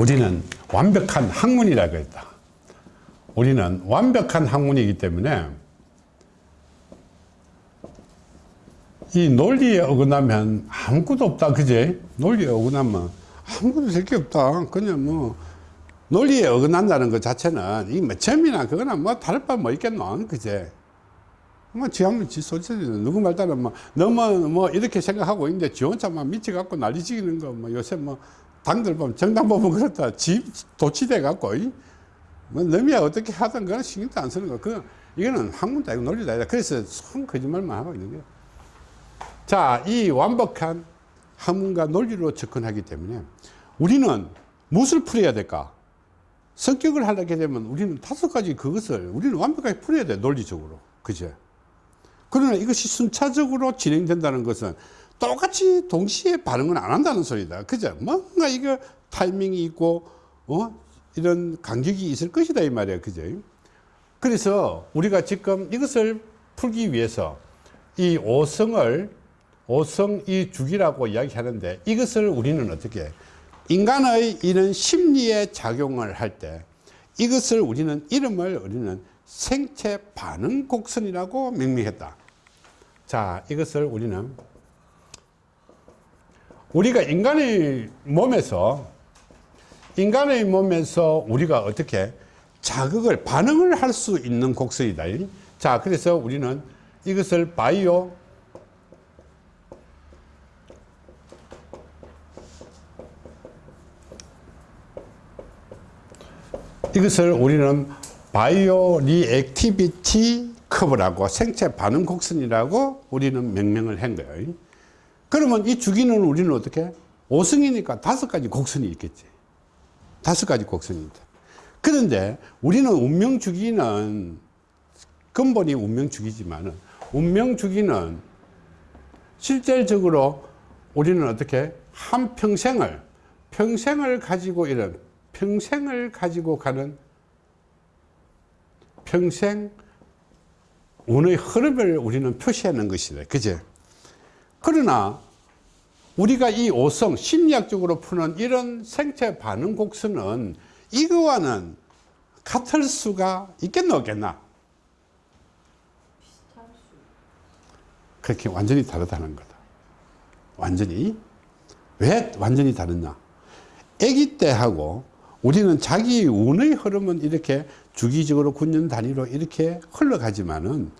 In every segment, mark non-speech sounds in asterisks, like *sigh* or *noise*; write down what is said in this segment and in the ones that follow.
우리는 완벽한 학문이라고 했다. 우리는 완벽한 학문이기 때문에 이 논리에 어긋나면 아무것도 없다. 그제? 논리에 어긋나면 아무것도 될게 없다. 그냥 뭐 논리에 어긋난다는 것 자체는 이뭐 점이나 그거나 뭐 다를 바 뭐 있겠노. 그제? 뭐, 지 한번 지 소리 누구 말 따라 뭐, 너무 뭐, 이렇게 생각하고 있는데, 지 혼자만 미쳐갖고 난리 지기는 거, 뭐, 요새 뭐, 당들 보면, 정당 보면 그렇다. 집, 도치돼 갖고, 뭐, 너미야 어떻게 하든 그건 신경도 안 쓰는 거. 그, 이거는 학문도 아니고 논리도 아니다. 그래서 손 거짓말만 하고 있는 거야. 자, 이 완벽한 학문과 논리로 접근하기 때문에 우리는 무엇을 풀어야 될까? 성격을 하려게 되면 우리는 다섯 가지 그것을 우리는 완벽하게 풀어야 돼, 논리적으로. 그죠? 그러나 이것이 순차적으로 진행된다는 것은 똑같이 동시에 반응은 안 한다는 소리다. 그죠? 뭔가 이거 타이밍이 있고, 어? 이런 간격이 있을 것이다. 이 말이야. 그죠? 그래서 우리가 지금 이것을 풀기 위해서 이 오성을, 오성 이 주기라고 이야기하는데 이것을 우리는 어떻게 인간의 이런 심리의 작용을 할 때 이것을 우리는 이름을 우리는 생체 반응 곡선이라고 명명했다. 자, 이것을 우리는 우리가 인간의 몸에서 인간의 몸에서 우리가 어떻게 자극을 반응을 할 수 있는 곡선이다. 자, 그래서 우리는 이것을 바이오 이것을 우리는 bio reactivity curve라고 생체 반응 곡선이라고 우리는 명명을 한 거예요. 그러면 이 주기는 우리는 어떻게? 5성이니까 다섯 가지 곡선이 있겠지. 다섯 가지 곡선이 있다. 그런데 우리는 운명 주기는 근본이 운명 주기지만은 운명 주기는 실질적으로 우리는 어떻게 한 평생을 평생을 가지고 이런 평생을 가지고 가는 평생 운의 흐름을 우리는 표시하는 것이다. 그제? 그러나 우리가 이 오성, 심리학적으로 푸는 이런 생체 반응 곡선은 이거와는 같을 수가 있겠나 없겠나? 그렇게 완전히 다르다는 거다. 완전히. 왜 완전히 다르냐? 아기 때하고 우리는 자기 운의 흐름은 이렇게 주기적으로 군년 단위로 이렇게 흘러가지만은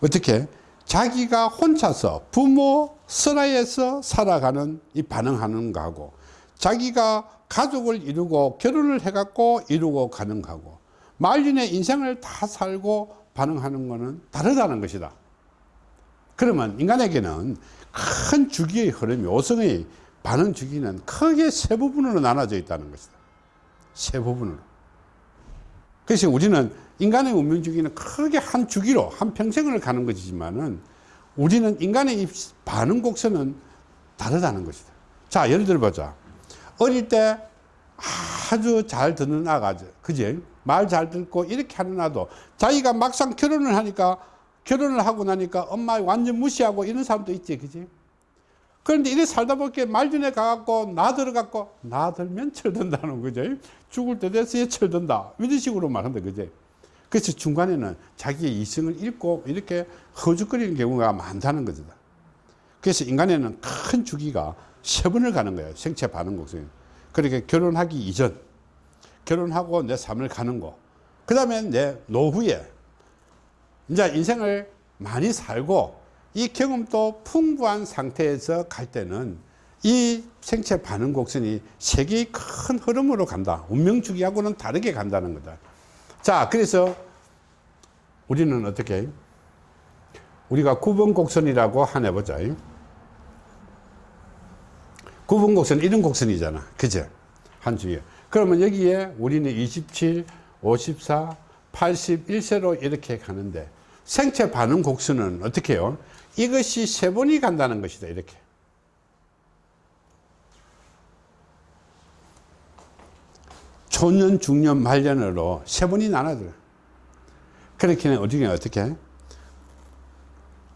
어떻게 자기가 혼자서 부모 슬하에서 살아가는 이 반응하는 거하고 자기가 가족을 이루고 결혼을 해갖고 이루고 가는 거하고 말년의 인생을 다 살고 반응하는 거는 다르다는 것이다. 그러면 인간에게는 큰 주기의 흐름이 오성의 반응 주기는 크게 세 부분으로 나눠져 있다는 것이다. 세 부분으로. 그래서 우리는 인간의 운명 주기는 크게 한 주기로 한 평생을 가는 것이지만은 우리는 인간의 반응 곡선은 다르다는 것이다. 자, 예를 들어 보자. 어릴 때 아주 잘 듣는 아가, 그지? 말 잘 듣고 이렇게 하는 아도 자기가 막상 결혼을 하니까 결혼을 하고 나니까 엄마 완전 무시하고 이런 사람도 있지, 그지? 그런데 이래 살다 보니까 말년에 가갖고 나 들어갖고 나 들면 철든다는 거죠. 죽을 때 돼서 철든다. 이런 식으로 말한다, 그죠? 그래서 중간에는 자기의 이성을 잃고 이렇게 허죽거리는 경우가 많다는 거죠. 그래서 인간에는 큰 주기가 세 번을 가는 거예요. 생체 반응 곡선. 그렇게 결혼하기 이전, 결혼하고 내 삶을 가는 거. 그 다음에 내 노후에 이제 인생을 많이 살고 이 경험도 풍부한 상태에서 갈 때는 이 생체 반응 곡선이 세계의 큰 흐름으로 간다. 운명 주기하고는 다르게 간다는 거다. 자, 그래서 우리는 어떻게 우리가 9번 곡선이라고 하나 해보자. 9번 곡선 이런 곡선이잖아. 그죠? 한 주에. 그러면 여기에 우리는 27, 54, 81세로 이렇게 가는데 생체 반응 곡선은 어떻게 해요? 이것이 세 번이 간다는 것이다. 이렇게. 초년, 중년, 말년으로 세 번이 나눠져. 그렇게는 어떻게, 어떻게?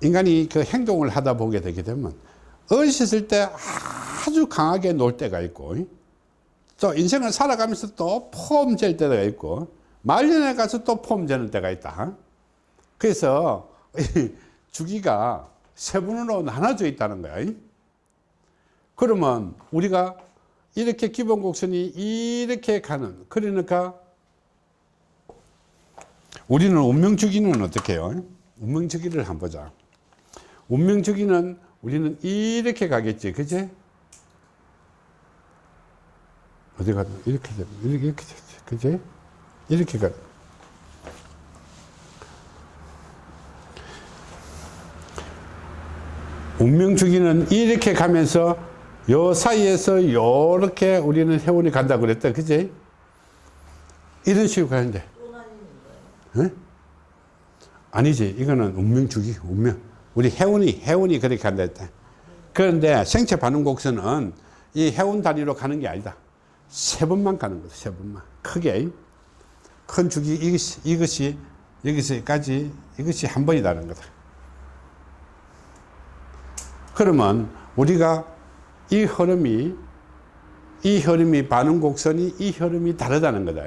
인간이 그 행동을 하다 보게 되게 되면 어렸을 때 아주 강하게 놀 때가 있고 또 인생을 살아가면서 또폼잴 때가 있고 말년에 가서 또폼 재는 때가 있다. 그래서 이 주기가 세 분으로 나눠져 있다는 거야. 그러면 우리가 이렇게 기본 곡선이 이렇게 가는 그러니까 우리는 운명주기는 어떻게 해요? 운명주기를 한번 보자. 운명주기는 우리는 이렇게 가겠지, 그지? 어디 가든 이렇게 돼, 이렇게 이렇게 되지, 그지? 이렇게 가. 운명주기는 이렇게 가면서 요 사이에서 요렇게 우리는 해운이 간다 그랬다, 그지? 이런 식으로 가는데. 응? 아니지, 이거는 운명주기, 운명. 우리 해운이, 해운이 그렇게 간다 했다. 그런데 생체 반응 곡선은 이 해운 단위로 가는 게 아니다. 세 번만 가는 거다, 세 번만. 크게. 큰 주기, 이것이, 이것이, 여기서까지, 이것이 한 번이다는 거다. 그러면 우리가 이 흐름이, 이 흐름이 반응 곡선이 이 흐름이 다르다는 거다.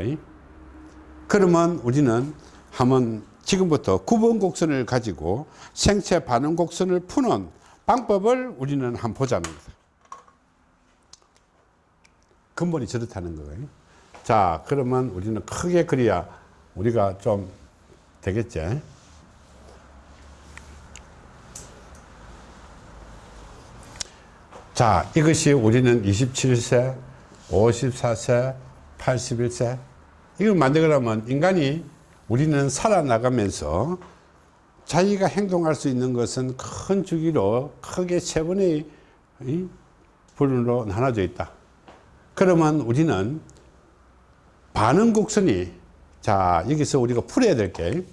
그러면 우리는 한번 지금부터 구분 곡선을 가지고 생체 반응 곡선을 푸는 방법을 우리는 한번 보자는 거다. 근본이 저렇다는 거예요. 자, 그러면 우리는 크게 그려야 우리가 좀 되겠지. 자, 이것이 우리는 27세, 54세, 81세. 이걸 만들려면 인간이 우리는 살아나가면서 자기가 행동할 수 있는 것은 큰 주기로 크게 세 번의 분으로 나눠져 있다. 그러면 우리는 반응 곡선이 자 여기서 우리가 풀어야 될 게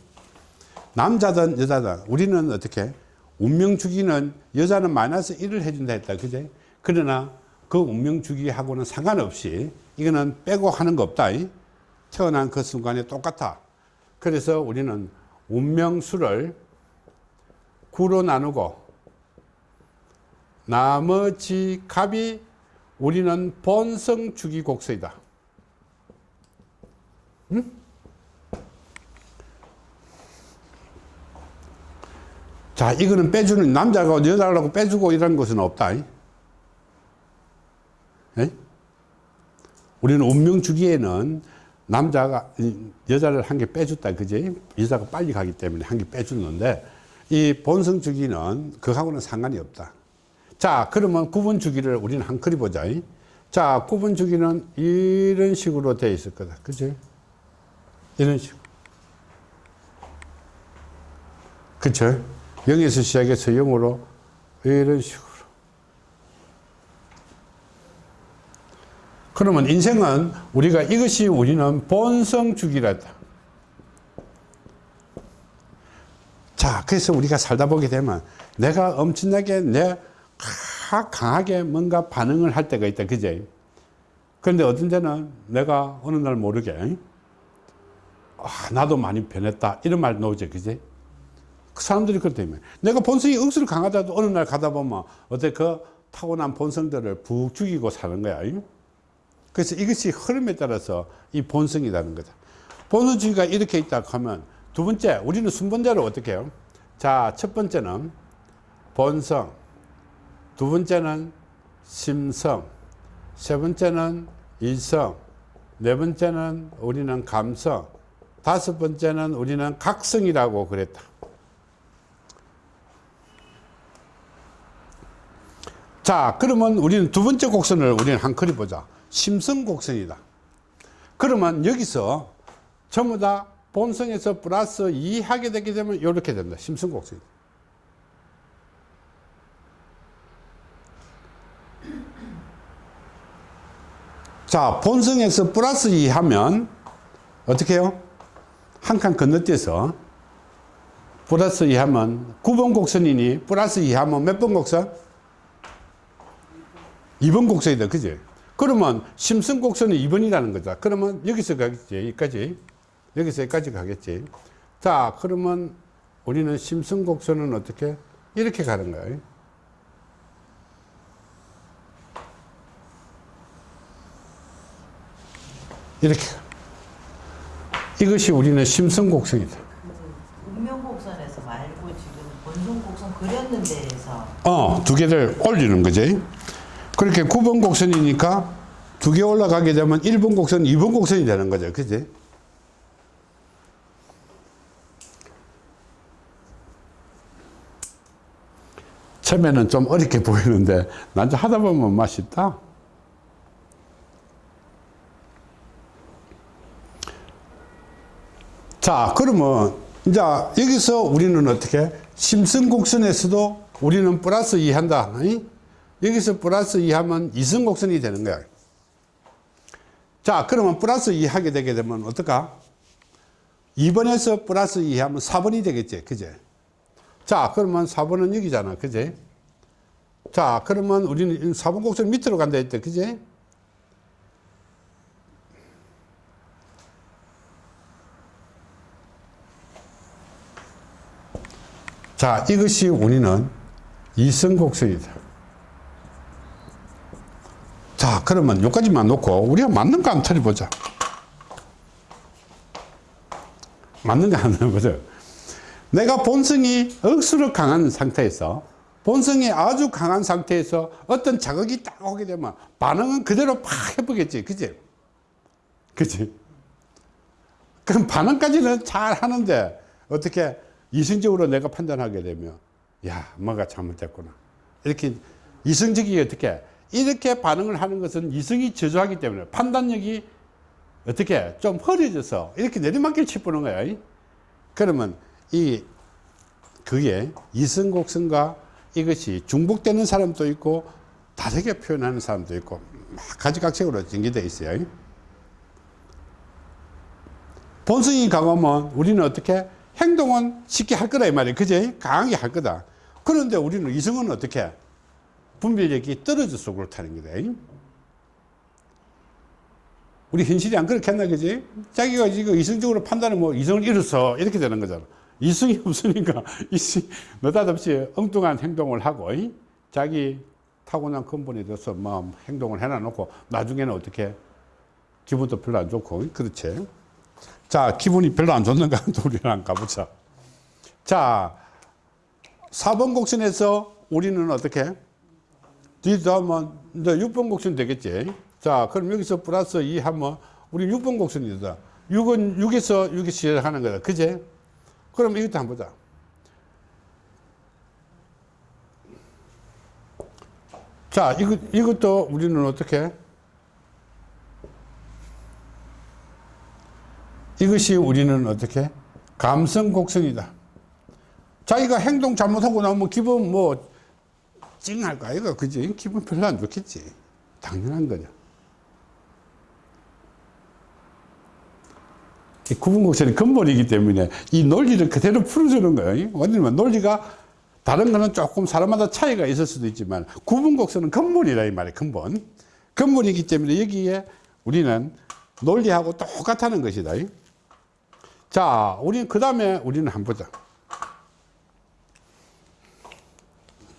남자든 여자든 우리는 어떻게 운명 주기는 여자는 마이너스 1을 해준다 했다. 그제? 그러나 그 운명 주기하고는 상관없이 이거는 빼고 하는 거 없다. 태어난 그 순간에 똑같아. 그래서 우리는 운명수를 9로 나누고 나머지 값이 우리는 본성 주기 곡선이다. 응? 자, 이거는 빼주는, 남자가 여자라고 빼주고 이런 것은 없다. 에? 우리는 운명 주기에는 남자가, 여자를 한 개 빼줬다. 그지? 여자가 빨리 가기 때문에 한 개 빼주는데, 이 본성 주기는 그하고는 상관이 없다. 자, 그러면 구분 주기를 우리는 한 그리 보자. 자, 구분 주기는 이런 식으로 되어 있을 거다. 그지? 이런 식으로. 그쵸? 0에서 시작해서 0으로 이런 식으로. 그러면 인생은 우리가 이것이 우리는 본성 주기라다. 자, 그래서 우리가 살다 보게 되면 내가 엄청나게 내 강하게 뭔가 반응을 할 때가 있다. 그제? 그런데 어떤 때는 내가 어느 날 모르게 아, 나도 많이 변했다. 이런 말 나오죠. 그제? 그 사람들이 그렇다면 내가 본성이 억수로 강하다도 어느 날 가다 보면 어때 그 타고난 본성들을 푹 죽이고 사는 거야. 그래서 이것이 흐름에 따라서 이 본성이라는 거다. 본성주의가 이렇게 있다 하면 두 번째, 우리는 순번대로 어떻게 해요? 자, 첫 번째는 본성, 두 번째는 심성, 세 번째는 이성, 네 번째는 우리는 감성, 다섯 번째는 우리는 각성이라고 그랬다. 자, 그러면 우리는 두 번째 곡선을 우리는 한 그리 보자. 심성 곡선이다. 그러면 여기서 전부 다 본성에서 플러스 2 하게 되게 되면 이렇게 된다. 심성 곡선. 자, 본성에서 플러스 2 하면 어떻게 해요? 한 칸 건너뛰어서 플러스 2 하면 9번 곡선이니 플러스 2 하면 몇 번 곡선? 2번 곡선이다. 그지? 그러면 심성 곡선은 2번이라는 거다. 그러면 여기서 가겠지. 여기까지. 여기서 여기까지 가겠지. 자, 그러면 우리는 심성곡선은 어떻게? 이렇게 가는 거예요. 이렇게 이것이 우리는 심성곡성이다 운명 곡선에서 말고 지금 본성 곡선 그렸는 데에서 어, 두 개를 올리는 거지. 그렇게 9번 곡선이니까 두 개 올라가게 되면 1번 곡선, 2번 곡선이 되는 거죠. 그지? 처음에는 좀 어렵게 보이는데 나중에 하다 보면 맛있다. 자, 그러면 이제 여기서 우리는 어떻게 심승곡선에서도 우리는 플러스 2 한다. 이? 여기서 플러스 2 하면 이승곡선이 되는 거야. 자, 그러면 플러스 2 하게 되게 되면 어떨까? 2번에서 플러스 2 하면 4번이 되겠지. 그제? 자, 그러면 4번은 여기잖아. 그제? 자, 그러면 우리는 4번 곡선 밑으로 간다 했대. 그제? 자, 이것이 우리는 이성곡선이다. 자, 그러면 여기까지만 놓고 우리가 맞는 거 한번 틀어보자. 맞는 거 한번 해보자. 내가 본성이 억수로 강한 상태에서 본성이 아주 강한 상태에서 어떤 자극이 딱 오게 되면 반응은 그대로 팍 해보겠지. 그지? 그지? 그럼 반응까지는 잘 하는데 어떻게 이성적으로 내가 판단하게 되면 야 뭐가 잘못됐구나 이렇게 이성적이 어떻게 이렇게 반응을 하는 것은 이성이 저조하기 때문에 판단력이 어떻게 좀 흐려져서 이렇게 내리막길 치보는 거야. 그러면 이 그게 이성곡성과 이것이 중복되는 사람도 있고 다르게 표현하는 사람도 있고 가지각색으로 전개되어 있어요. 본성이 강하면 우리는 어떻게 행동은 쉽게 할 거다 이 말이에요. 그제 강하게 할 거다. 그런데 우리는 이성은 어떻게 분별력이 떨어져서 그렇다는 거다 우리 현실이 안 그렇게 했나 그지 자기가 지금 이성적으로 판단을 뭐 이성을 잃어서 이렇게 되는 거잖아 이성이 *laughs* 없으니까 이성 느닷없이 엉뚱한 행동을 하고 이? 자기 타고난 근본에 대해서 뭐 행동을 해놔 놓고 나중에는 어떻게 기분도 별로 안 좋고 그렇지 자, 기분이 별로 안 좋는가? 우리랑 가보자. 자, 4번 곡선에서 우리는 어떻게? 뒤도 하면 이제 6번 곡선 되겠지. 자, 그럼 여기서 플러스 2 하면 우리 6번 곡선이다. 6은 6에서 6이 시작하는 거다. 그제? 그럼 이것도 한번 보자. 자, 이것, 이것도 우리는 어떻게? 이것이 우리는 어떻게? 감성 곡성이다. 자기가 행동 잘못하고 나면 기분 뭐 찡할 거 아이가 그지? 기분 별로 안 좋겠지. 당연한 거죠. 구분곡선이 근본이기 때문에 이 논리를 그대로 풀어주는 거예요. 왜냐면 논리가 다른 거는 조금 사람마다 차이가 있을 수도 있지만 구분곡선은 근본이라 이 말이에요. 근본. 근본이기 때문에 여기에 우리는 논리하고 똑같다는 것이다. 자, 우리 그 다음에 우리는 한번 보자.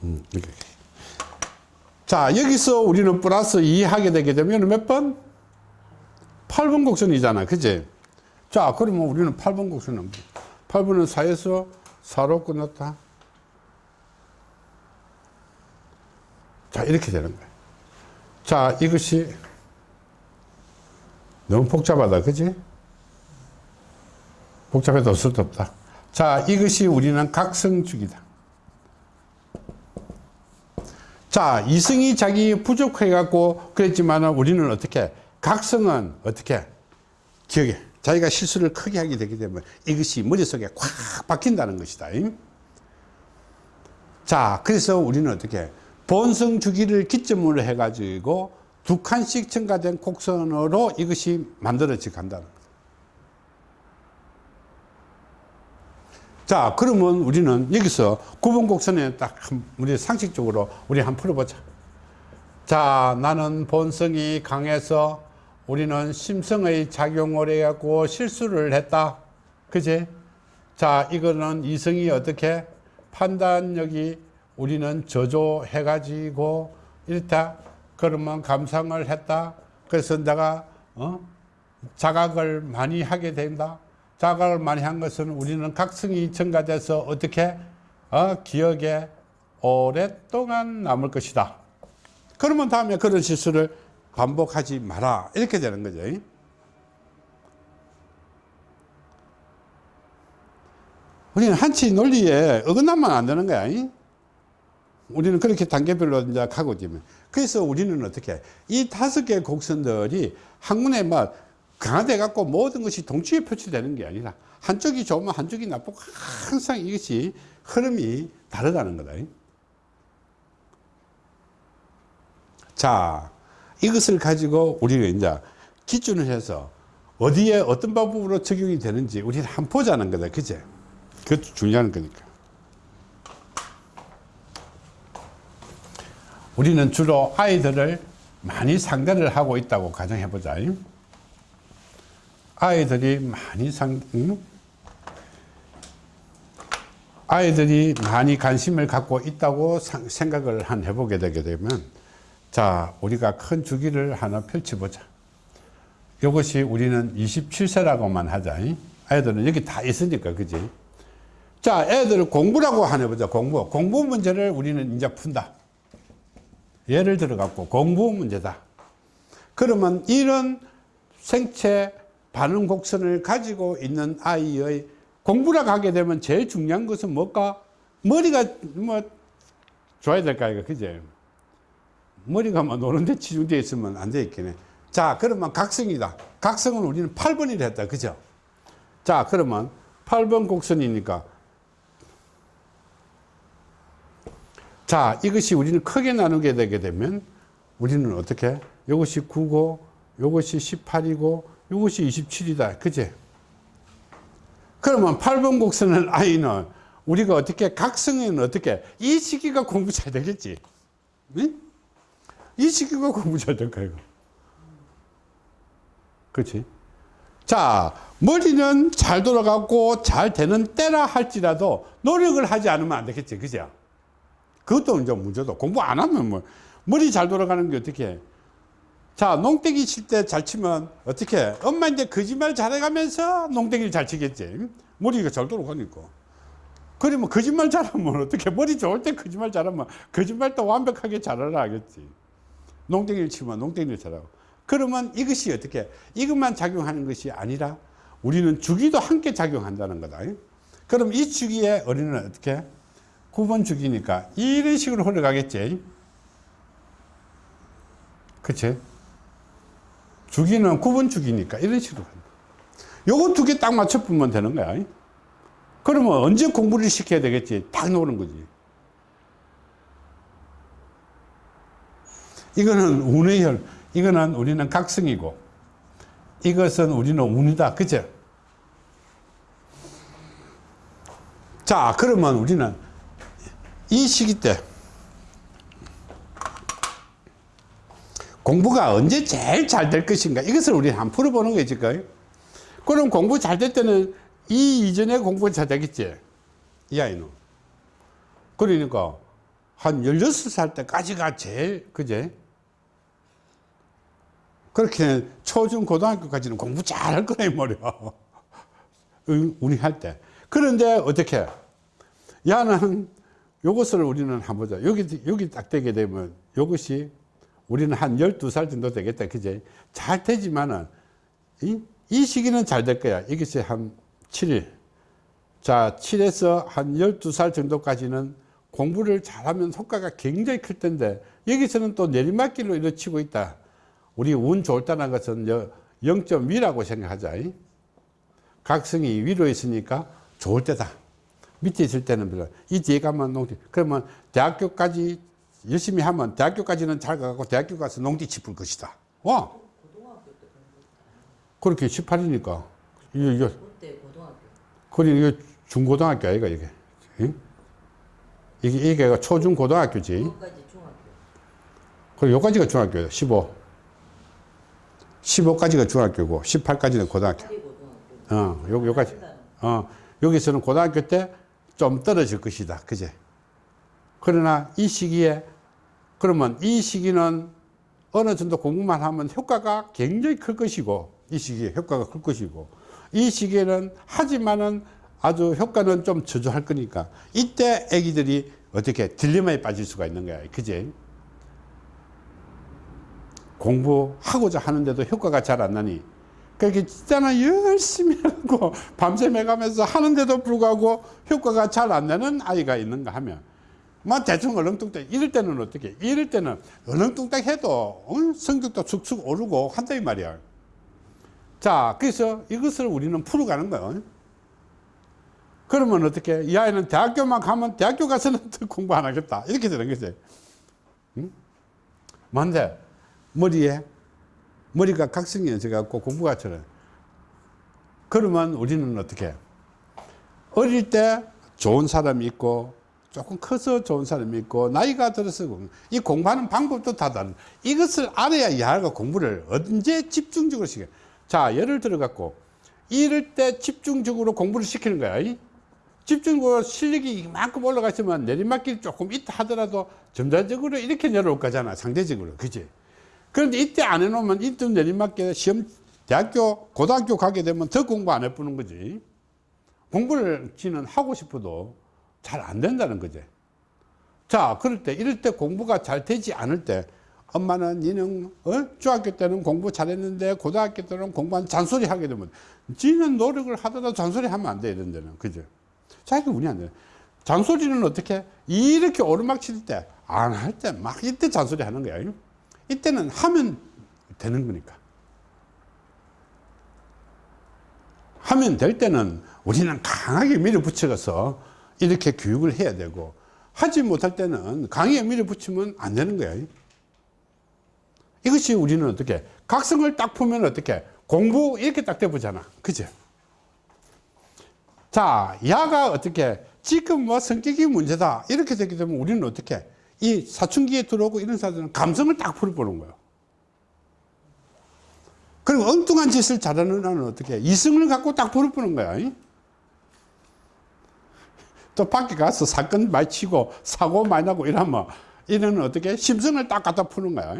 음, 이렇게. 자, 여기서 우리는 플러스 2 하게 되게 되면 몇 번? 8번 곡선이잖아. 그지? 자, 그러면 우리는 8번 곡선은 8번은 4에서 4로 끝났다. 자, 이렇게 되는 거야. 자, 이것이 너무 복잡하다. 그지? 복잡해도 없을 수 없다. 자, 이것이 우리는 각성축이다. 자, 이승이 자기 부족해 갖고 그랬지만 우리는 어떻게, 각성은 어떻게, 기억에, 자기가 실수를 크게 하게 되기 때문에 이것이 머릿속에 콱 박힌다는 것이다. 자, 그래서 우리는 어떻게, 본성 주기를 기점으로 해 가지고 두 칸씩 첨가된 곡선으로 이것이 만들어져 간다는 거다. 자, 그러면 우리는 여기서 구분곡선에 딱 우리 상식적으로 우리 한번 풀어보자. 자, 나는 본성이 강해서 우리는 심성의 작용을 해갖고 실수를 했다. 그지? 자, 이거는 이성이 어떻게 판단력이 우리는 저조해 가지고 이렇다. 그러면 감상을 했다. 그래서 내가, 어? 자각을 많이 하게 된다. 자각을 많이 한 것은 우리는 각성이 증가돼서 어떻게 어, 기억에 오랫동안 남을 것이다. 그러면 다음에 그런 실수를 반복하지 마라. 이렇게 되는 거죠. 우리는 한치 논리에 어긋나면 안 되는 거야. 우리는 그렇게 단계별로 이제 가고 있면. 그래서 우리는 어떻게 이 다섯 개의 곡선들이 한눈에 막 강화돼 갖고 모든 것이 동치에 표출되는 게 아니라 한쪽이 좋으면 한쪽이 나쁘고 항상 이것이 흐름이 다르다는 거다. 자, 이것을 가지고 우리가 이제 기준을 해서 어디에 어떤 방법으로 적용이 되는지 우리는 한번 보자는 거다. 그제? 그것도 중요한 거니까. 우리는 주로 아이들을 많이 상대를 하고 있다고 가정해 보자. 아이들이 많이 상, 응? 아이들이 많이 관심을 갖고 있다고 상- 생각을 한 해보게 되게 되면 자, 우리가 큰 주기를 하나 펼쳐보자. 이것이 우리는 27세라고만 하자. 아이들은 여기 다 있으니까, 그지? 자, 애들 공부라고 하나 해보자. 공부. 공부 문제를 우리는 이제 푼다. 예를 들어 갖고 공부 문제다. 그러면 이런 생체 반응 곡선을 가지고 있는 아이의 공부라고 하게 되면 제일 중요한 것은 뭘까? 머리가 뭐 좋아야 될까 이거 그제? 머리가 뭐 노는데 치중되어 있으면 안 되겠네. 자, 그러면 각성이다. 각성은 우리는 8번이라 했다. 그죠? 자, 그러면 8번 곡선이니까 자, 이것이 우리는 크게 나누게 되게 되면 우리는 어떻게? 이것이 9고, 이것이 18이고, 이것이 27이다. 그제? 그러면 8번 곡선은 아이는 우리가 어떻게, 각성에는 어떻게, 이 시기가 공부 잘 되겠지? 응? 이 시기가 공부 잘 될까, 이거? 그렇지? 자, 머리는 잘 돌아가고 잘 되는 때라 할지라도 노력을 하지 않으면 안 되겠지. 그죠? 그것도 이제 문제도 공부 안 하면 뭐 머리 잘 돌아가는 게 어떻게 해? 자 농땡이 칠 때 잘 치면 어떻게 해? 엄마인데 거짓말 잘해가면서 농땡이를 잘 치겠지 머리가 잘 돌아가니까 그러면 거짓말 잘하면 어떻게 머리 좋을 때 거짓말 잘하면 거짓말도 완벽하게 잘하라 하겠지 농땡이를 치면 농땡이를 잘하고 그러면 이것이 어떻게 해? 이것만 작용하는 것이 아니라 우리는 주기도 함께 작용한다는 거다 그럼 이 주기에 어린이는 어떻게 해? 9번 주기니까 이런 식으로 흘러가겠지. 그치? 주기는 9번 주기니까 이런 식으로. 요거 두 개 딱 맞춰보면 되는 거야. 그러면 언제 공부를 시켜야 되겠지? 딱 노는 거지. 이거는 운의 혈, 이거는 우리는 각성이고, 이것은 우리는 운이다. 그죠? 자, 그러면 우리는 이 시기 때 공부가 언제 제일 잘 될 것인가? 이것을 우리 한번 풀어보는 거지 그럼 공부 잘 될 때는 이 이전에 공부 잘 되겠지? 이 아이는? 그러니까 한 16살 때까지가 제일 그제? 그렇게 초중 고등학교까지는 공부 잘 할 거란 말이야. *laughs* 우리 할 때. 그런데 어떻게? 야는 요것을 우리는 한번 보자. 여기, 여기 딱 되게 되면 요것이 우리는 한 12살 정도 되겠다. 그제? 잘 되지만은, 이, 이 시기는 잘 될 거야. 이것이 한 7일. 자, 7에서 한 12살 정도까지는 공부를 잘하면 효과가 굉장히 클 텐데, 여기서는 또 내리막길로 이루어지고 있다. 우리 운 때라는 것은 0점 위라고 생각하자. 각성이 위로 있으니까 좋을 때다. 밑에 있을 때는 별로. 이 뒤에 가면 농지. 그러면 대학교까지 열심히 하면 대학교까지는 잘 가고 대학교 가서 농지 짚을 것이다. 와. 그렇게 18이니까. 이거, 이거. 그리 이게 중고등학교 아이가 이게. 응? 이게, 이게 초중고등학교지. 그것까지 중학교. 그리고 여기까지가 중학교예요. 15. 15까지가 중학교고 18까지는 고등학교. 파리 고등학교. 어, 요, 요까지. 어, 여기서는 고등학교 때 좀 떨어질 것이다. 그제? 그러나 이 시기에, 그러면 이 시기는 어느 정도 공부만 하면 효과가 굉장히 클 것이고, 이 시기에 효과가 클 것이고 이 시기에는 하지만은 아주 효과는 좀 저조할 거니까 이때 애기들이 어떻게 딜레마에 빠질 수가 있는 거야 그지? 공부하고자 하는데도 효과가 잘 안 나니. 그렇게 진짜는 열심히 하고 밤새 매가면서 하는데도 불구하고 효과가 잘 안 나는 아이가 있는가 하면 뭐 대충 얼렁뚱땅 이럴 때는 어떻게 이럴 때는 얼렁뚱땅 해도 어? 성적도 축축 오르고 한다 이 말이야. 자 그래서 이것을 우리는 풀어가는 거예요 그러면 어떻게 이 아이는 대학교만 가면 대학교 가서는 더 *laughs* 공부 안 하겠다. 이렇게 되는 거지. 응? 뭔데? 머리에 머리가 각성해져 갖고 공부가 저래. 그러면 우리는 어떻게? 어릴 때 좋은 사람이 있고 조금 커서 좋은 사람이 있고 나이가 들어서 공- 이 공부하는 방법도 다 다른. 이것을 알아야 이 아이가 공부를 언제 집중적으로 시켜. 자 예를 들어 갖고 이럴 때 집중적으로 공부를 시키는 거야. 이? 집중적으로 실력이 이만큼 올라가 있으면 내리막길 조금 있다 하더라도 점차적으로 이렇게 내려올 거잖아 상대적으로. 그지? 그런데 이때 안 해놓으면 이때 내리막길 시험 대학교 고등학교 가게 되면 더 공부 안 해보는 거지. 공부를 지는 하고 싶어도 잘 안 된다는 거지. 자, 그럴 때, 이럴 때 공부가 잘 되지 않을 때, 엄마는 니는, 어? 중학교 때는 공부 잘했는데, 고등학교 때는 공부 한 잔소리 하게 되면, 지는 노력을 하더라도 잔소리 하면 안 돼, 이런 데는. 그죠? 자기가 운이 안 돼. 잔소리는 어떻게? 이렇게 오르막 칠 때, 안 할 때, 막 이때 잔소리 하는 거야. 이때는 하면 되는 거니까. 하면 될 때는 우리는 강하게 밀어붙여서 이렇게 교육을 해야 되고 하지 못할 때는 강하게 밀어붙이면 안 되는 거야. 이것이 우리는 어떻게 각성을 딱 풀면 어떻게 공부 이렇게 딱 돼보잖아. 그죠? 자, 야가 어떻게 지금 뭐 성격이 문제다 이렇게 되게 되면 우리는 어떻게 이 사춘기에 들어오고 이런 사람들은 감성을 딱 풀어보는 거예요. 그리고 엉뚱한 짓을 잘하는 애는 어떻게 이성을 갖고 딱 풀어보는 거야. 이? 또 밖에 가서 사건 많이 치고 사고 많이 나고 이러면 이는 어떻게 심성을 딱 갖다 푸는 거야.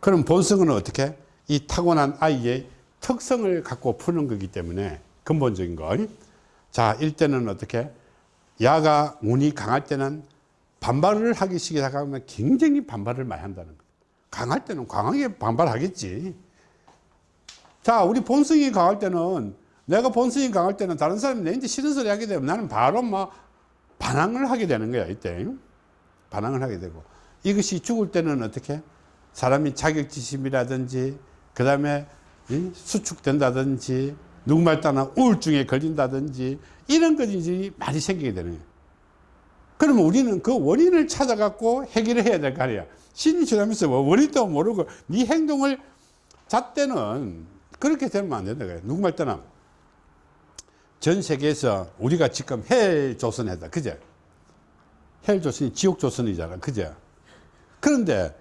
그럼 본성은 어떻게 이 타고난 아이의 특성을 갖고 푸는 거기 때문에 근본적인 거. 자, 일때는 어떻게 야가 운이 강할 때는 반발을 하기 시작하면 굉장히 반발을 많이 한다는 거. 강할 때는 강하게 반발하겠지. 자, 우리 본성이 강할 때는 내가 본성이 강할 때는 다른 사람이 내한테 싫은 소리 하게 되면 나는 바로 막 반항을 하게 되는 거야, 이때. 반항을 하게 되고. 이것이 죽을 때는 어떻게? 사람이 자격지심이라든지, 그 다음에 수축된다든지, 누구말 따나 우울증에 걸린다든지, 이런 것이 많이 생기게 되는 거예요. 그러면 우리는 그 원인을 찾아갖고 해결을 해야 될 거 아니야. 신이 지나면서 뭐 원인도 모르고 네 행동을 잣대는 그렇게 되면 안 된다. 그래. 누구 말 때나 전 세계에서 우리가 지금 헬 조선이다. 그제? 헬 조선이 지옥 조선이잖아. 그제? 그런데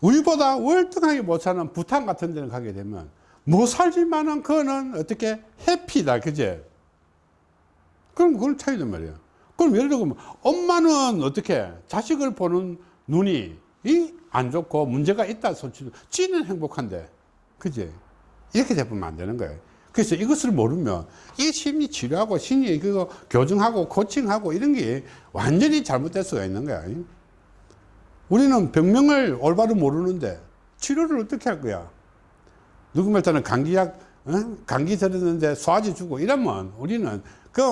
우리보다 월등하게 못 사는 부탄 같은 데는 가게 되면 못 살지만은 그거는 어떻게 happy다. 그제? 그럼 그걸 차이단 말이야. 그럼 예를 들면 엄마는 어떻게 자식을 보는 눈이 이 안 좋고 문제가 있다 소치 지는 행복한데 그지 이렇게 되면 안 되는 거예요 그래서 이것을 모르면 이 심리 치료하고 심리 그거 교정하고 코칭하고 이런 게 완전히 잘못될 수가 있는 거야 우리는 병명을 올바로 모르는데 치료를 어떻게 할 거야 누구 말따는 감기약 어? 감기 들었는데 소화제 주고 이러면 우리는 그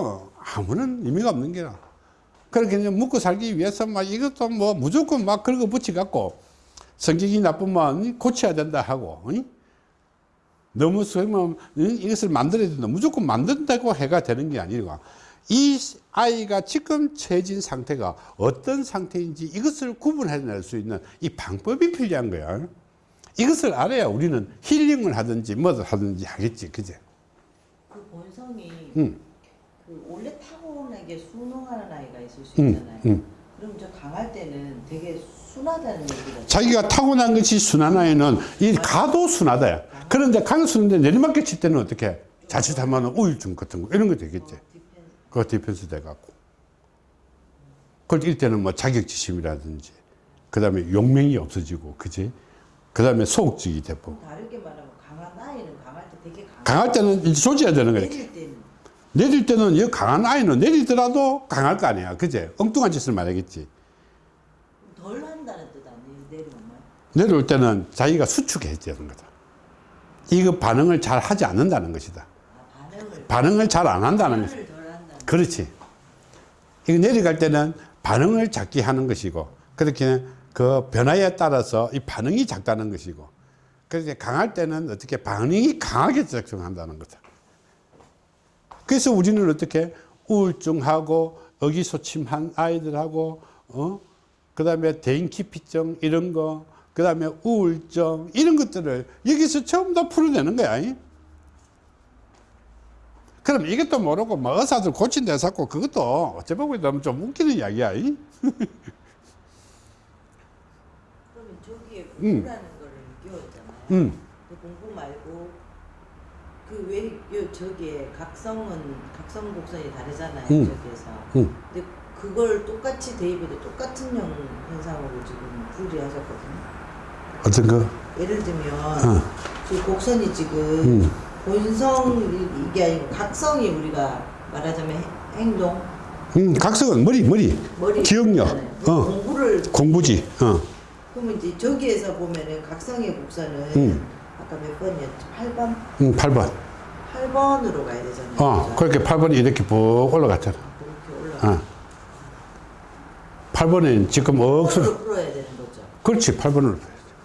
아무런 의미가 없는 게라 그렇게 이제 먹고 살기 위해서 막 이것도 뭐 무조건 막 긁어 붙여 갖고 성격이 나쁘면 고쳐야 된다 하고 응? 너무 쓰면 이것을 만들어야 된다. 무조건 만든다고 해가 되는 게 아니라 이 아이가 지금 처해진 상태가 어떤 상태인지 이것을 구분해낼 수 있는 이 방법이 필요한 거야. 이것을 알아야 우리는 힐링을 하든지 뭐를 하든지 하겠지. 그제? 그 본성이 응. 그 원래 타고나게 순응하는 아이가 있을 수 응, 있잖아요. 응. 그럼 저 강할 때는 되게 순하다는 얘기를 자기가 타고난 것이 순한 아이는 이 가도 순하다. 그런데 순한데 내리막길 칠 때는 어떻게? 자칫하면 우울증 같은 거 이런 거 되겠지. 그거 디펜스 돼갖고. 그럴 때는 뭐 자격지심이라든지, 그 다음에 용맹이 없어지고, 그지? 그 다음에 소극적이 돼버리고. 다르게 말하면 강한 아이는 강할 때 되게 강한 강할 때는 이제 조져야 되는 거예요. 내릴 때는 내릴 때는 이 강한 아이는 내리더라도 강할 거 아니야. 그제? 엉뚱한 짓을 말하겠지. 덜 한다는 뜻 아니에요 내리면 내려올 때는 자기가 수축해야 되는 거다. 이거 반응을 잘 하지 않는다는 것이다. 아, 반응을 반응을 잘 안 한다는 것이다. 그렇지. 이거 내려갈 때는 반응을 작게 하는 것이고, 그렇게 그 변화에 따라서 이 반응이 작다는 것이고, 그렇게 강할 때는 어떻게 반응이 강하게 작용한다는 거다. 그래서 우리는 어떻게 우울증하고 의기소침한 아이들하고, 어? 그 다음에 대인기피증 이런 거, 그 다음에 우울증 이런 것들을 여기서 전부 다 풀어내는 거야. 이? 그럼 이것도 모르고 뭐 의사들 고친 데 잡고 그것도 어째 보면 좀 웃기는 이야기야. 이? 그러면 저기에 음. 공부라는 거를 끼웠잖아요 음. 그 공부 말고 그 왜 저기에 각성은 각성 곡선이 다르잖아요 음. 저기에서 음. 근데 그걸 똑같이 대입해도 똑같은 형 현상으로 지금 풀이하셨거든요 어떤 거? 예를 들면 어. 저 곡선이 지금 음. 본성 이- 이게 아니고 각성이 우리가 말하자면 행- 행동 음, 각성은 머리, 머리. 머리 기억력. 있잖아요. 그 어. 공부를 공부지. 어. 그러면 이제 저기에서 보면은 각성의 곡선은 음. 아까 몇 번이었죠? 8번? 음, 8번. 8번으로 가야 되잖아요. 어, 그죠? 그렇게 8번이 이렇게 쭉 올라갔잖아. 그렇게 올라가. 어. 8번은 지금 억수로. 9번으로 풀어야 되는 거죠. 그렇지, 8번으로.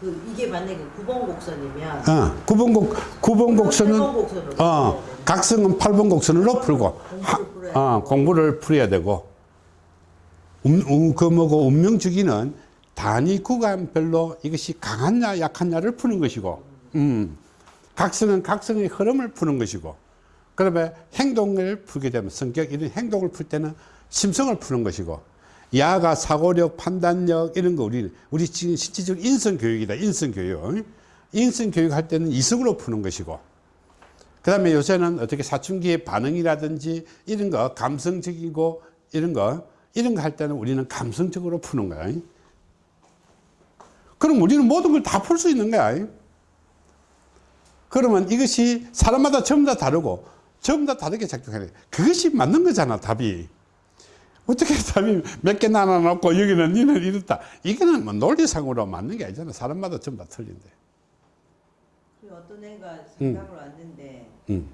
그 이게 만약에 9번 곡선이면 어, 9번 곡, 9번 곡선은, 8번 곡선으로 어, 각성은 8번 곡선으로 풀고, 하, 공부를 풀어야 어. 공부를 풀어야 되고, 음, 음, 그 뭐고, 운명주기는 단위 구간별로 이것이 강하냐, 약하냐를 푸는 것이고, 음, 각성은 각성의 흐름을 푸는 것이고, 그 다음에 행동을 풀게 되면 성격, 이런 행동을 풀 때는 심성을 푸는 것이고, 야가 사고력, 판단력, 이런 거 우리, 우리 지금 실질적으로 인성 교육이다, 인성 교육. 인성 교육 할 때는 이성으로 푸는 것이고, 그 다음에 요새는 어떻게 사춘기의 반응이라든지 이런 거, 감성적이고 이런 거, 이런 거 할 때는 우리는 감성적으로 푸는 거야. 그럼 우리는 모든 걸 다 풀 수 있는 거야. 그러면 이것이 사람마다 전부 다 다르고 전부 다 다르게 작동하는 거야. 그것이 맞는 거잖아, 답이. 어떻게 답이 몇 개 나눠놓고 여기는 니는 이렇다. 이거는 뭐 논리상으로 맞는 게 아니잖아. 사람마다 전부 다 틀린데. 그리고 어떤 애가 생각을 왔는데 음,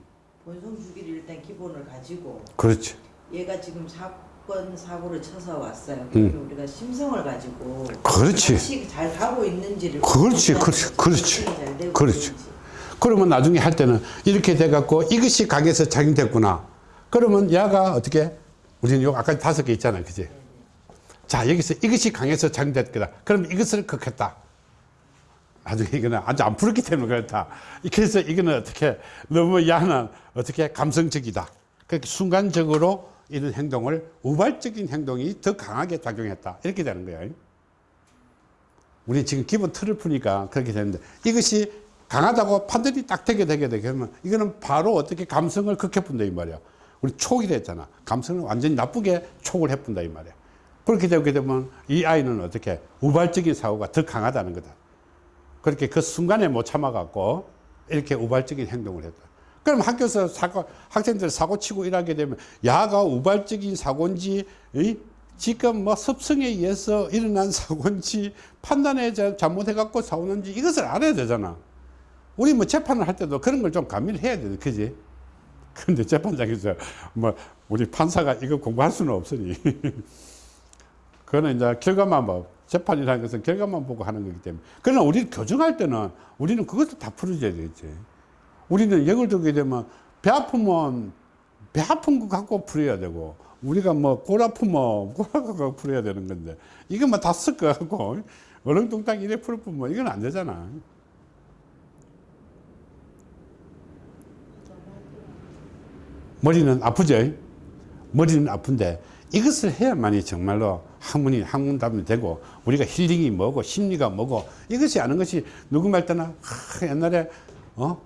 본성 주기를 일단 기본을 가지고 그렇지. 얘가 지금 사건 사고를 쳐서 왔어요. 음. 우리가 심성을 가지고 그렇지. 잘 가고 있는지를 그렇지, 그렇지. 그렇지. 그렇지. 그러면 나중에 할 때는 이렇게 돼갖고 이것이 강에서 작용됐구나. 그러면 야가 어떻게? 우리는 요 아까 다섯 개 있잖아요. 그지? 자, 여기서 이것이 강에서 작용됐거다. 그럼 이것을 극했다. 나중에 이거는 아주 안 풀었기 때문에 그렇다. 그래서 이거는 어떻게 너무 야는 어떻게 감성적이다. 그렇게 순간적으로 이런 행동을 우발적인 행동이 더 강하게 작용했다. 이렇게 되는 거예요. 우리 지금 기본 틀을 푸니까 그렇게 되는데 이것이 강하다고 판단이 딱 되게 되게 되게 하면 이거는 바로 어떻게 감성을 극해푼다 이 말이야. 우리 촉이 됐잖아. 감성을 완전히 나쁘게 촉을 해푼다 이 말이야. 그렇게 되게 되면 이 아이는 어떻게 우발적인 사고가 더 강하다는 거다. 그렇게 그 순간에 못 참아갖고 이렇게 우발적인 행동을 했다. 그럼 학교에서 사고, 학생들 사고 치고 일하게 되면 야가 우발적인 사고인지, 이? 지금 뭐 습성에 의해서 일어난 *laughs* 사고인지 판단에 자- 잘못해갖고 사고는지 이것을 알아야 되잖아. 우리 뭐 재판을 할 때도 그런 걸좀 가미를 해야 돼. 그지? 근데 재판장에서 뭐 우리 판사가 이거 공부할 수는 없으니. *laughs* 그거는 이제 결과만 봐. 재판이라는 것은 결과만 보고 하는 거기 때문에. 그러나 우리 교정할 때는 우리는 그것도 다 풀어줘야 되겠지. 우리는 역을 두게 되면 배 아프면 배 아픈 거 갖고 풀어야 되고 우리가 뭐 골 아프면 *laughs* 골 갖고 풀어야 되는 건데 이거 뭐다 섞어갖고 어렁뚱땅 이래 풀 뿐면 이건 안 되잖아. 머리는 아프죠? 머리는 아픈데 이것을 해야만이 정말로 학문이 학문답이 되고 우리가 힐링이 뭐고 심리가 뭐고 이것이 아는 것이 누구 말 때나 하, 옛날에 어뭐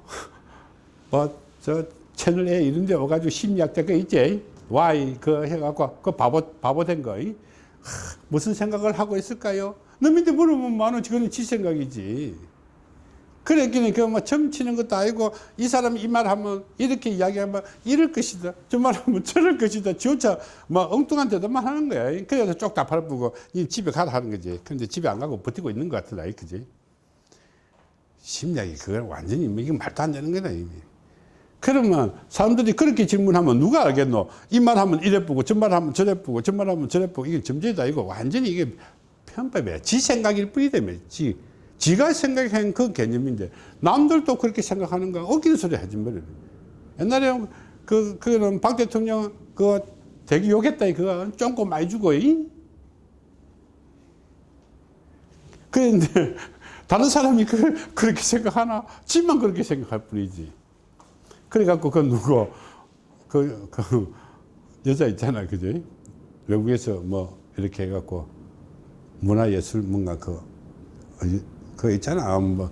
*laughs* 저 채널 A 이런 데 와가지고 심리학자 그 있지 Y 그 해갖고 그 바보 바보 된 거. 이? 하, 무슨 생각을 하고 있을까요? 너한테 물으면 많은 그거는 지 생각이지. 그랬기는 그뭐 점치는 것도 아니고 이 사람이 이 말 하면 이렇게 이야기하면 이럴 것이다. 저 말 하면 *laughs* 저럴 것이다. 지호차 뭐 엉뚱한 데도만 하는 거야. 그래서 쪽다 팔아보고 이 집에 가라 하는 거지. 근데 집에 안 가고 버티고 있는 것 같더라. 그지? 심리학이 그걸 완전히 뭐 이게 말도 안 되는 거다. 이게. 그러면 사람들이 그렇게 질문하면 누가 알겠노? 이 말 하면 이래 보고 저 말 하면 저래 보고 저 말 하면 저래 보고 이게 점쟁이다 이거 완전히 이게 편법이야. 지 생각일 뿐이다. 지. 지가 생각한 그 개념인데 남들도 그렇게 생각하는 거 어기는 소리 하지 말이야. 옛날에 그, 그는 박 대통령 그 대기 욕했다 그거 쫑고 많이 주고 이? 그런데 *laughs* 다른 사람이 그, 그렇게 생각하나? 지만 그렇게 생각할 뿐이지. 그래갖고 그 누구 그, 그 여자 있잖아 그지 외국에서 뭐 이렇게 해갖고 문화예술 뭔가 그, 그 있잖아. 뭐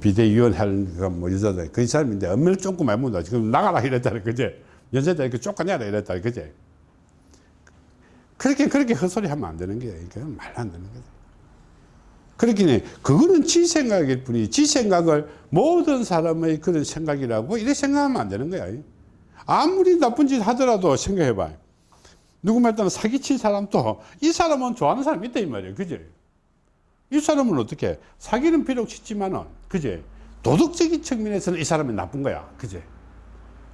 비대위원 하는 뭐 여자들 그 사람인데 엄밀히 쫓고 말 못하 지금 나가라 이랬잖아 그제 여자들 이렇게 쫓아내라 이랬다 그제 그렇게 그렇게 헛소리 하면 안 되는 게 그건 말도 안 되는 거지. 그렇기는 그거는 지 생각일 뿐이지. 지 생각을 모든 사람의 그런 생각이라고 이렇게 생각하면 안 되는 거야. 아무리 나쁜 짓 하더라도 생각해봐 누구 말따나 사기친 사람도 이 사람은 좋아하는 사람이 있다 이 말이야 그지 이 사람은 어떻게? 사기는 비록 치지만은 그지 도덕적인 측면에서는 이 사람이 나쁜 거야. 그지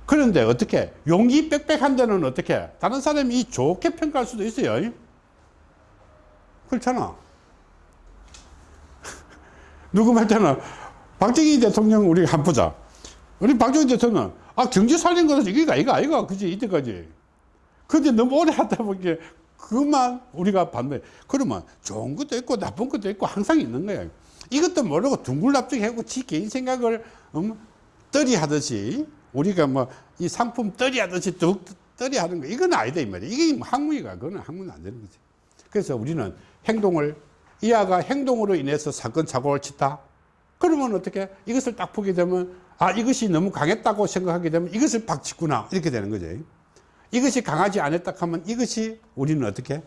그런데 어떻게? 용기 빽빽한 데는 어떻게? 다른 사람이 좋게 평가할 수도 있어요. 그렇잖아. *laughs* 누구 말 때는 박정희 대통령 우리 한 보자. 우리 박정희 대통령 아 경제 살린 거는 이거 아이가 그지 이때까지. 근데 너무 오래 하다 보니까 그만 우리가 반대. 그러면 좋은 것도 있고 나쁜 것도 있고 항상 있는 거야. 이것도 모르고 둥글납죽하고 지 개인 생각을 음, 떨이 하듯이 우리가 뭐 이 상품 떨이 하듯이 뚝 떨이 하는 거 이건 아니다 이 말이야. 이게 뭐 학문이가 그거는 학문 안 되는 거지. 그래서 우리는 행동을 이 아가 행동으로 인해서 사건 사고를 치다. 그러면 어떻게 이것을 딱 보게 되면 아 이것이 너무 강했다고 생각하게 되면 이것을 박치구나 이렇게 되는 거죠. 이것이 강하지 않았다 하면 이것이 우리는 어떻게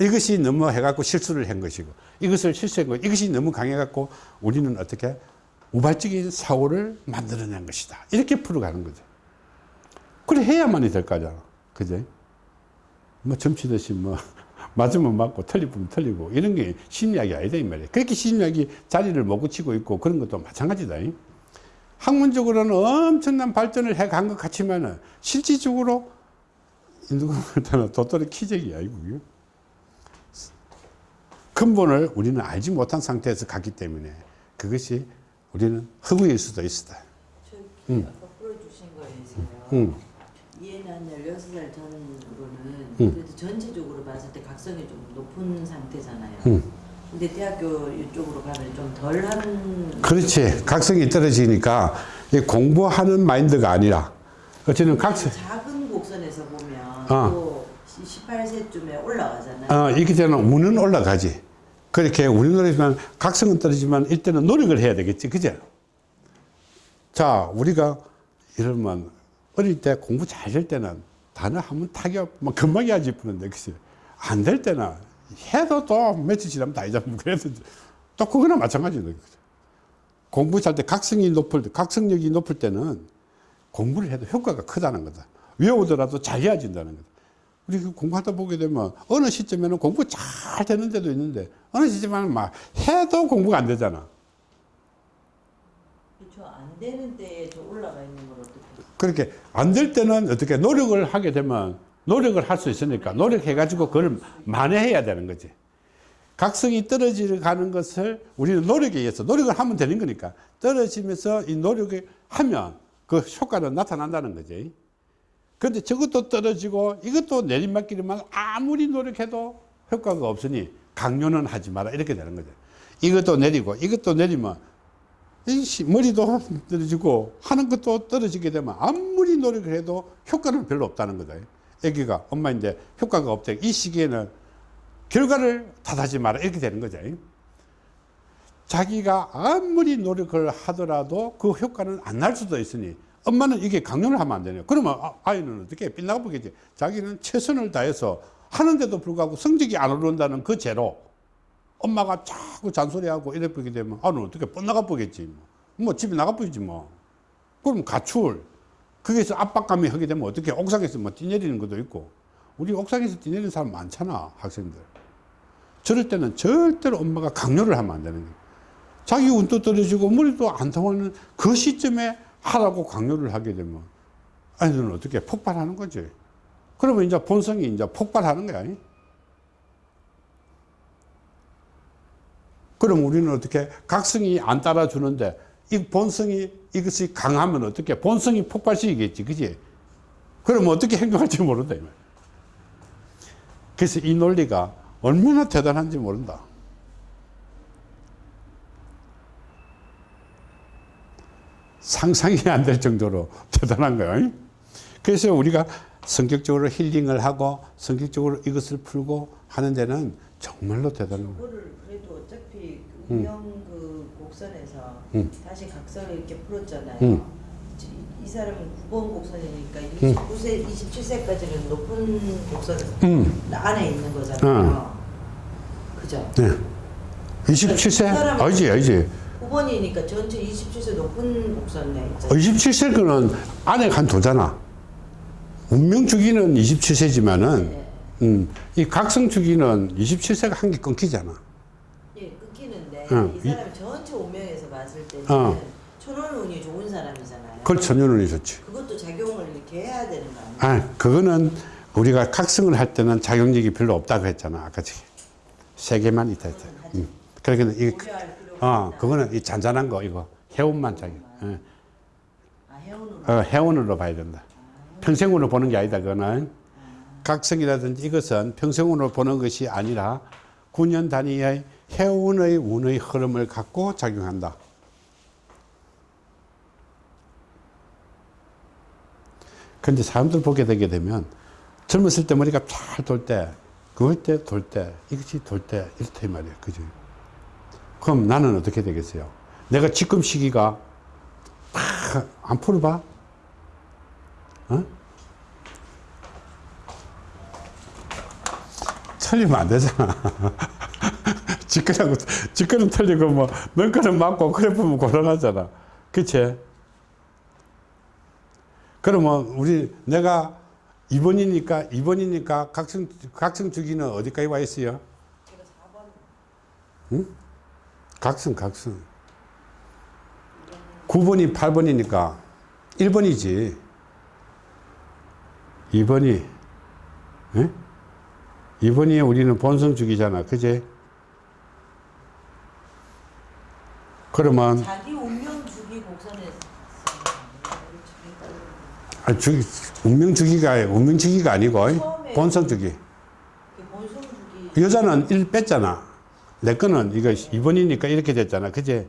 이것이 너무 해갖고 실수를 한 것이고 이것을 실수한 거 이것이 너무 강해갖고 우리는 어떻게 우발적인 사고를 만들어낸 것이다 이렇게 풀어가는 거죠. 그래 해야만이 될 거잖아. 그제? 뭐 점치듯이 뭐 *laughs* 맞으면 맞고 틀리면 틀리고 이런 게 심리학이 아니다 이 말이야. 그렇게 심리학이 자리를 못 굳히고 있고 그런 것도 마찬가지다. 이. 학문적으로는 엄청난 발전을 해 간 것 같지만은 실질적으로 누구한테는 도토리 키재기야 이거. 근본을 우리는 알지 못한 상태에서 갔기 때문에 그것이 우리는 허구일 수도 있다. 저기 음. 아까 거에서요. 16살 전으로는 음. 그래도 전체적으로 봤을 때 각성이 좀 높은 상태잖아요. 응. 근데 대학교 이쪽으로 가면 좀 덜한 그렇지. 각성이 떨어지니까 이 공부하는 마인드가 아니라 어쨌든 각성, 작은 곡선에서 보면 어. 또 18세쯤에 올라가잖아요. 어, 이렇게 되면 운은 올라가지. 그렇게 우리 노래지만 각성은 떨어지만 일단은 노력을 해야 되겠지. 그죠? 자, 우리가 이러면 어릴 때 공부 잘 될 때는 단어 하면 타격, 막 금방 해야지 푸는데, 그치? 안 될 때는 해도 또 며칠 지나면 다 잊어버리고 그래도 또 그거나 마찬가지다. 그죠? 공부 잘때 각성이 높을 때, 각성력이 높을 때는 공부를 해도 효과가 크다는 거다. 외우더라도 잘 이어진다는 거다. 우리 그 공부하다 보게 되면 어느 시점에는 공부 잘 되는 데도 있는데 어느 시점에는 막 해도 공부가 안 되잖아. 그렇죠. 안 되는 저 올라가 있는 걸 어떻게 그렇게 안 될 때는 어떻게 노력을 하게 되면 노력을 할 수 있으니까 노력해가지고 그걸 만회해야 되는 거지. 각성이 떨어지가는 것을 우리는 노력에 의해서 노력을 하면 되는 거니까 떨어지면서 이 노력을 하면 그 효과는 나타난다는 거지. 그런데 저것도 떨어지고 이것도 내리막길이면 아무리 노력해도 효과가 없으니 강요는 하지 마라 이렇게 되는 거죠. 이것도 내리고 이것도 내리면 이 시- 머리도 떨어지고 하는 것도 떨어지게 되면 아무리 노력을 해도 효과는 별로 없다는 거다. 애기가 엄마인데 효과가 없대. 이 시기에는 결과를 탓하지 마라 이렇게 되는 거죠. 자기가 아무리 노력을 하더라도 그 효과는 안 날 수도 있으니 엄마는 이게 강요를 하면 안 되네요. 그러면 아- 아이는 어떻게 빗나가 보겠지. 자기는 최선을 다해서 하는데도 불구하고 성적이 안 오른다는 그 죄로 엄마가 자꾸 잔소리하고 이래 보게 되면 아는 어떻게 뻗나가 보겠지 뭐. 뭐 집에 나가 보이지 뭐 그럼 가출 거기서 압박감이 하게 되면 어떻게 옥상에서 뭐 뛰내리는 것도 있고. 우리 옥상에서 뛰내리는 사람 많잖아 학생들. 저럴 때는 절대로 엄마가 강요를 하면 안 되는 거예요 자기 운도 떨어지고 머리도 안 통하는 그 시점에 하라고 강요를 하게 되면 아이들은 어떻게 폭발하는 거지. 그러면 이제 본성이 이제 폭발하는 거야. 그럼 우리는 어떻게 각성이 안 따라주는데 이 본성이 이것이 강하면 어떻게 본성이 폭발시키겠지 그지? 그러면 어떻게 행동할지 모른다. 그래서 이 논리가 얼마나 대단한지 모른다. 상상이 안 될 정도로 대단한 거예요 그래서 우리가 성격적으로 힐링을 하고 성격적으로 이것을 풀고 하는 데는 정말로 대단한 거예요 그거를 그래도 어차피 그 운영 그 곡선에서 음. 다시 각성을 이렇게 풀었잖아요. 음. 이, 이 사람은 9번 곡선이니까 29세, 27세까지는 높은 곡선 음. 안에 있는 거잖아요. 그죠? 네. 27세? 사람은- 알지, 알지. 9번이니까 전체 27세 높은 곡선에 있잖아요. 27세 거는 안에 한 도잖아. 운명 주기는 27세지만은, 네. 음, 이 각성 주기는 27세가 한 개 끊기잖아. 응. 이 사람이 전체 운명에서 봤을 때는 어. 천원운이 좋은 사람이잖아요. 그걸 천년은 있었지. 그것도 작용을 이렇게 해야 되는 거 아니에요? 아, 그거는 우리가 각성을 할 때는 작용력이 별로 없다고 했잖아. 아까 전에. 세 개만 있다 했다. 음. 그러니까 이, 고려할 필요가 어. 그거는 이 잔잔한 거, 이거. 해운만 작용. 예. 아, 해운으로. 어, 해운으로 봐야 된다. 평생으로 보는 게 아니다. 그거는 각성이라든지 이것은 평생으로 보는 것이 아니라 9년 단위의 해운의 운의 흐름을 갖고 작용한다. 근데 사람들 보게 되게 되면 젊었을 때 머리가 잘 돌 때, 그럴 때, 돌 때, 이것이 돌 때, 이렇다 이 말이에요. 그죠? 그럼 나는 어떻게 되겠어요? 내가 지금 시기가 팍안 풀어봐? 어? 틀리면 안 되잖아. *laughs* 직근하고, 직근은 틀리고, 뭐, 넌거는 맞고, 그래 보면 곤란하잖아. 그치? 그러면, 우리, 내가 2번이니까, 2번이니까, 각성, 각성 주기는 어디까지 와 있어요? 제가 4번. 응? 각성, 각성. 9번이 8번이니까 1번이지. 2번이, 예? 2번이 우리는 본성 주기잖아. 그지? 그러면, 자기 운명 주기 곡선에 아, 주, 운명 주기가, 운명 주기가 아니고, 본성 주기. 본성 주기 여자는 1 뺐잖아. 내 거는 이거 2번이니까 이렇게 됐잖아. 그지?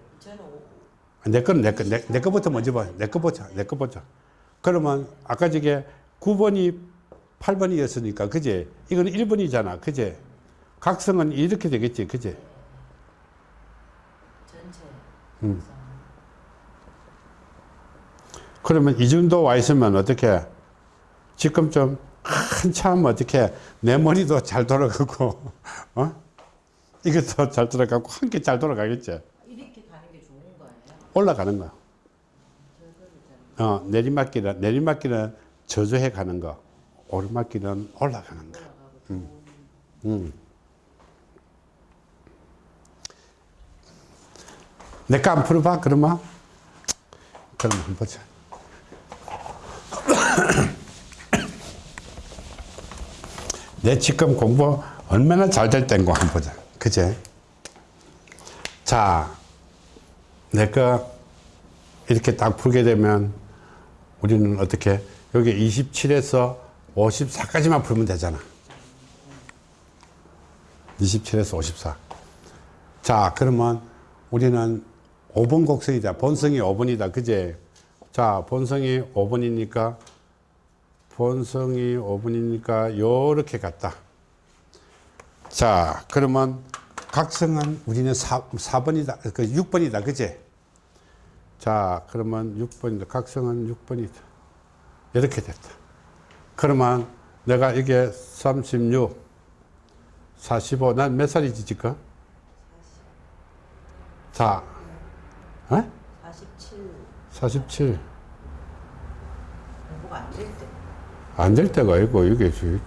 내 거는 내 거, 내, 내 거부터 먼저 봐. 내 거 보자. 내 거 보자. 그러면 아까 저게 9번이 8번이었으니까, 그제? 이거는 1번이잖아. 그제? 각성은 이렇게 되겠지. 그제? 음. 그러면 이 정도 와 있으면 어떻게? 지금 좀 한참 어떻게 내 머리도 잘 돌아가고, *laughs* 어? 이것도 잘 돌아가고, 함께 잘 돌아가겠지. 이렇게 가는 게 좋은 거예요. 올라가는 거야. 어, 내리막길은, 내리막길은 저조해 가는 거. 오르막길은 올라가는 거. 음. 음. 내 거 안 풀어봐, 그러면? 그럼 한번 보자. *coughs* 내 지금 공부 얼마나 잘 될 땐거 한번 보자. 그제? 자, 내가 이렇게 딱 풀게 되면 우리는 어떻게 여기 27에서 54까지만 풀면 되잖아. 27에서 54. 자, 그러면 우리는 5번 곡선이다. 본성이 5번이다. 그제? 자, 본성이 5번이니까 본성이 5번이니까 요렇게 갔다. 자, 그러면 각성은 우리는 4, 4번이다. 그 6번이다. 그제? 자, 그러면 6번이다. 각성은 6번이다. 이렇게 됐다. 그러면 내가 이게 36, 45, 난 몇 살이지 지금? 자, 어? 47 47. 공부가 안 될 때. 안 될 때가 있고, 이게 있지.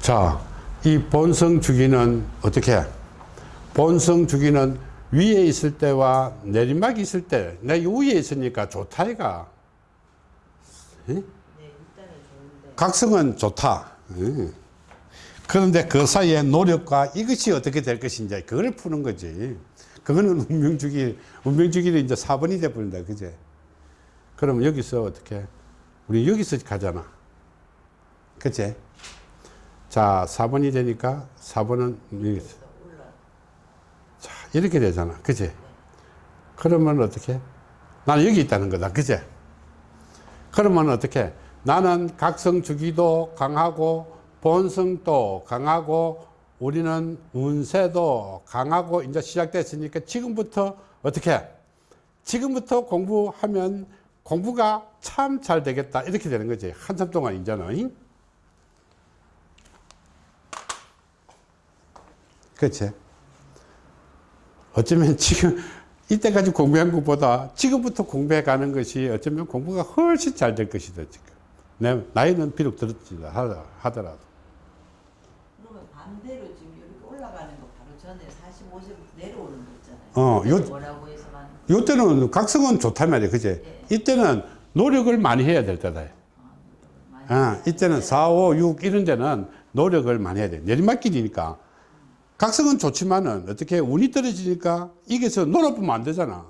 자, 이 본성 주기는 어떻게? 해? 본성 주기는 위에 있을 때와 내리막이 있을 때, 내 위에 있으니까 좋다, 이가. 예? 네. 각성은 좋다. 예. 그런데 그 사이에 노력과 이것이 어떻게 될 것인지, 그걸 푸는 거지. 그거는 운명주기, 운명주기는 이제 4번이 돼버린다, 그제? 그럼 여기서 어떻게? 우리 여기서 가잖아. 그치? 자, 4번이 되니까 4번은 여기서. 자, 이렇게 되잖아. 그치? 그러면 어떻게? 나는 여기 있다는 거다. 그치? 그러면 어떻게? 나는 각성 주기도 강하고 본성도 강하고 우리는 운세도 강하고 이제 시작됐으니까 지금부터 어떻게? 지금부터 공부하면 공부가 참 잘 되겠다. 이렇게 되는 거지. 한참 동안 이제는. 그치? 어쩌면 지금 이때까지 공부한 것보다 지금부터 공부해 가는 것이 어쩌면 공부가 훨씬 잘 될 것이다 지금 내 나이는 비록 들었지 하- 하더라도 그러면 반대로 지금 이렇게 올라가는 거 바로 전에 45세부터 내려오는 어, 요- 해서만. 이때는 각성은 좋단 말이야 그제? 예. 이때는 노력을 많이 해야 될 때다. 많이 아, 이때는 4, 5, 6 이런 데는 노력을 많이 해야 돼. 내리막길이니까. 각성은 좋지만은 어떻게 운이 떨어지니까 이게서 놀아보면 안 되잖아.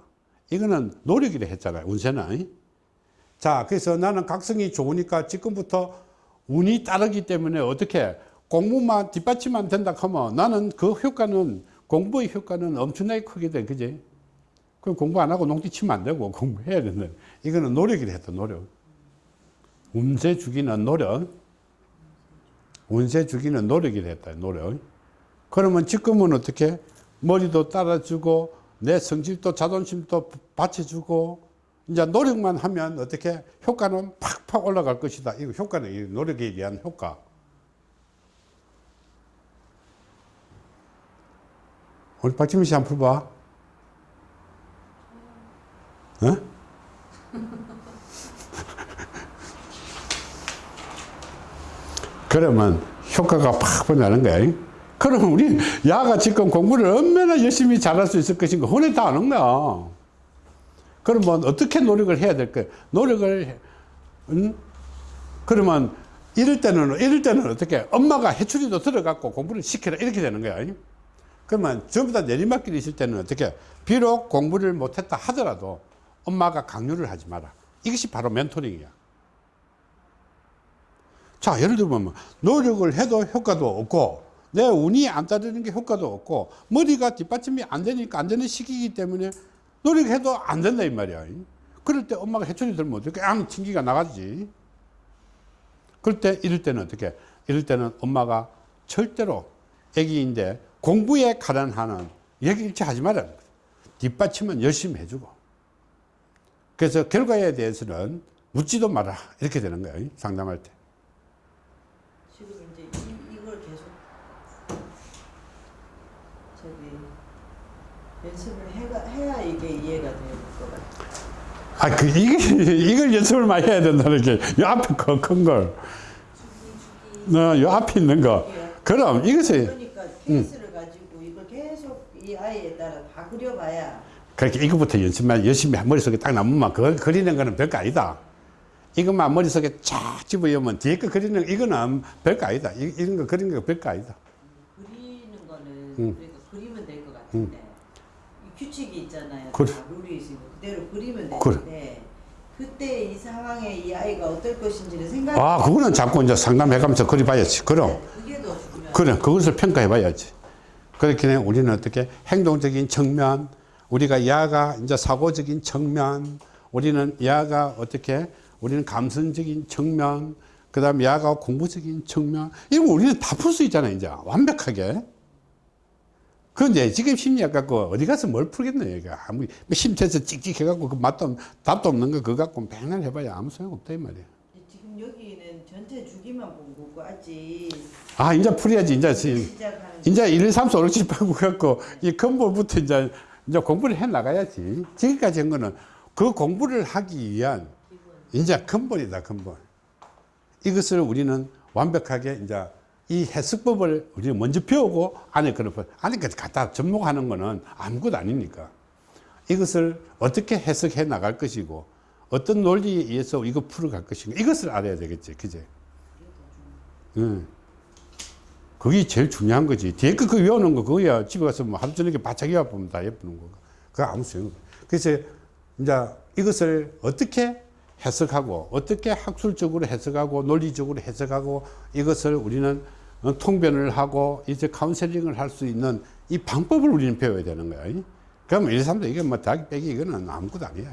이거는 노력이라 했잖아요 운세는. 자 그래서 나는 각성이 좋으니까 지금부터 운이 따르기 때문에 어떻게 공부만 뒷받침만 된다 하면 나는 그 효과는 공부의 효과는 엄청나게 크게 돼 그지. 그럼 공부 안 하고 농띠 치면 안 되고 공부해야 된다. 이거는 노력이라 했다 노력. 운세 주기는 노력. 운세 주기는 노력이라 했다 노력. 그러면 지금은 어떻게? 머리도 따라주고 내 성질도 자존심도 받쳐주고 이제 노력만 하면 어떻게? 효과는 팍팍 올라갈 것이다. 이거 효과는 이 노력에 의한 효과. 우리 박지민 씨 한번 풀봐. 어? *laughs* 그러면 효과가 팍 나는 거야. 그러면 우리 야가 지금 공부를 얼마나 열심히 잘할 수 있을 것인가 혼에 다 아는 거야. 그러면 어떻게 노력을 해야 될까? 노력을 해- 응? 그러면 이럴 때는 이럴 때는 어떻게 엄마가 해추리도 들어갔고 공부를 시켜라 이렇게 되는 거야. 그러면 전부 다 내리막길이 있을 때는 어떻게 비록 공부를 못했다 하더라도 엄마가 강요를 하지 마라. 이것이 바로 멘토링이야. 자, 예를 들면 노력을 해도 효과도 없고 내 운이 안 따르는 게 효과도 없고 머리가 뒷받침이 안 되니까 안 되는 시기이기 때문에 노력해도 안 된다 이 말이야. 그럴 때 엄마가 해초리 들면 어떻게 앙 튕기가 나가지. 그럴 때 이럴 때는 어떻게? 이럴 때는 엄마가 절대로 애기인데 공부에 가난하는 얘기 일치 하지 말라. 뒷받침은 열심히 해주고. 그래서 결과에 대해서는 묻지도 마라. 이렇게 되는 거예요. 상담할 때. 지금 이제 이, 이걸 계속 저기 연습을 해가, 해야 이게 이해가 될것 같아요. 아, 그, 이게, 이걸 연습을 많이 해야 된다는 게, 요 앞에 큰, 큰 걸. 어, 요 앞에 있는 거. 그럼 이것이, 그러니까 가지고 이걸 이 아이에 따라 다 그려봐야 그렇게 이것부터 연습만 열심히 머릿속에 딱 남으면 그걸 그리는 거는 별거 아니다. 이것만 머릿속에 쫙 집어넣으면 뒤에 거 그리는, 이거는 별거 아니다. 이, 이런 거 그리는 거 별거 아니다. 그리는 거는 음. 그러니까 그리면 될 것 같은데 이 규칙이 있잖아요. 다 룰이 있으니까 그대로 그리면. 되는데 그때 이 상황에 이 아이가 어떨 것인지를 생각. 아, 그거는 자꾸 이제 상담해가면서 그려봐야지. 그럼. 그게 더 중요해. 그래, 그것을 평가해 봐야지. 그렇게 우리는 어떻게 행동적인 측면, 우리가 야가 이제 사고적인 측면, 우리는 야가 어떻게, 우리는 감성적인 측면, 그 다음에 야가 공부적인 측면, 이런 거 우리는 다 풀 수 있잖아요, 이제. 완벽하게. 그런데 지금 심리학 갖고 어디 가서 뭘 풀겠네, 이거. 아무, 심태에서 찍찍 해 갖고 그 맛도, 없- 답도 없는 거 그거 갖고 맨날 해봐야 아무 소용 없다, 이 말이야. 지금 여기는 전체 주기만 본거 고 아직 아, 이제 풀어야지. 이제, 이제 1, 2, 3, 4, 5, 6, 7, 8, 9 갖고 이 근본부터 이제, 이제 공부를 해 나가야지. 지금까지 한 거는 그 공부를 하기 위한 이제 근본이다, 근본. 이것을 우리는 완벽하게 이제 이 해석법을 우리는 먼저 배우고 안에 그런 법, 안에까지 갖다 접목하는 거는 아무것도 아니니까. 이것을 어떻게 해석해 나갈 것이고 어떤 논리에 의해서 이거 풀어갈 것인가 이것을 알아야 되겠지. 그제? 응. 그게 제일 중요한 거지. 뒤에 거 그거 외우는 거 그거야. 집에 가서 뭐 하루 저녁에 바짝 외워보면 다 예쁘는 거. 그거 아무 소용 없어. 그래서 이제 이것을 어떻게 해석하고 어떻게 학술적으로 해석하고 논리적으로 해석하고 이것을 우리는 어, 통변을 하고 이제 카운셀링을 할 수 있는 이 방법을 우리는 배워야 되는 거야. 이. 그러면 1, 2, 3도 이게 뭐 대학 빼기 이거는 아무것도 아니야.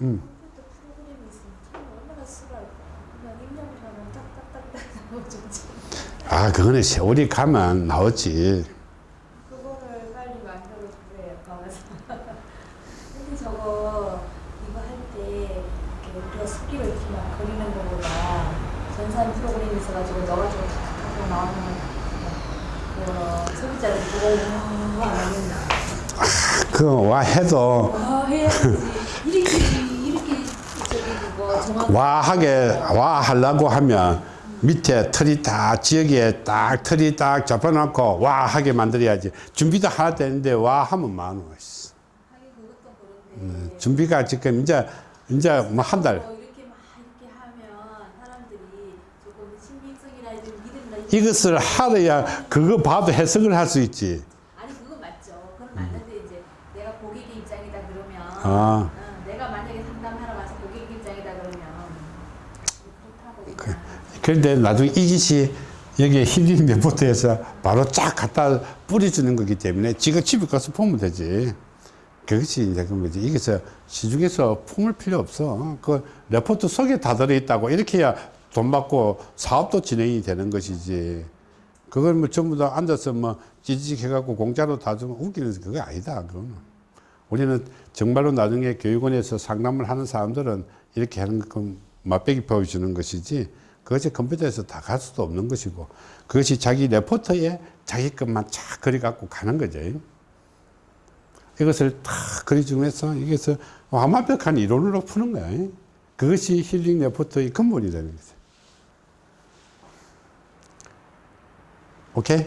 음. 컴퓨터 프로그램이 있으면 참 얼마나 쓰라고 그냥 입력을 하면 딱딱딱딱 나오지 아, 그거는 세월이 가면 나오지. 그거를 빨리 만들어 주세요 근데 저거 이거 할때 이렇게 우리가 수기로 이렇게 막 그리는 거보다 전산 프로그램이 있어가지고 넣어가지고 탁탁하고 나오는 그 소비자를 보고 와안 하겠나 그와 해도 와 해야지. 이렇게 이렇게 저기 그거 정확 와하게 와 하려고 하면 밑에 틀이 딱 지역에 딱 틀이 딱 잡아놓고 와 하게 만들어야지 준비도 하나 되는데 와 하면 씨. 하긴 그것도 그런데 준비가 지금 이제 이제 뭐 한달 어, 이렇게 막 이렇게 하면 사람들이 조금 신빙성이나 좀 믿음이나 이것을 하려야 그거 봐도 해석을 할 수 있지 아니 그건 맞죠. 그건 맞는데 이제 내가 고객의 입장이다 그러면 아. 응, 내가 만약에 상담하러 가서 고객 입장이다 그러면 그렇다고 그런데 나중에 이것이 여기 힐링 레포트에서 바로 쫙 갖다 뿌려주는 거기 때문에 지가 집에 가서 보면 되지. 그것이 이제 그 뭐지. 이게서 시중에서 품을 필요 없어. 그 레포트 속에 다 들어있다고 이렇게 해야 돈 받고 사업도 진행이 되는 것이지. 그걸 뭐 전부 다 앉아서 뭐 찌직 해갖고 공짜로 다 주면 웃기는 그게 아니다. 그거는. 우리는 정말로 나중에 교육원에서 상담을 하는 사람들은 이렇게 하는 건 맛배기 보여주는 것이지 그것이 컴퓨터에서 다 갈 수도 없는 것이고 그것이 자기 레포터에 자기 것만 쫙 그려갖고 가는 거죠. 이것을 다 그려주면서 이것을 완벽한 이론으로 푸는 거야. 그것이 힐링 레포터의 근본이 되는 거죠. 오케이?